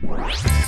Música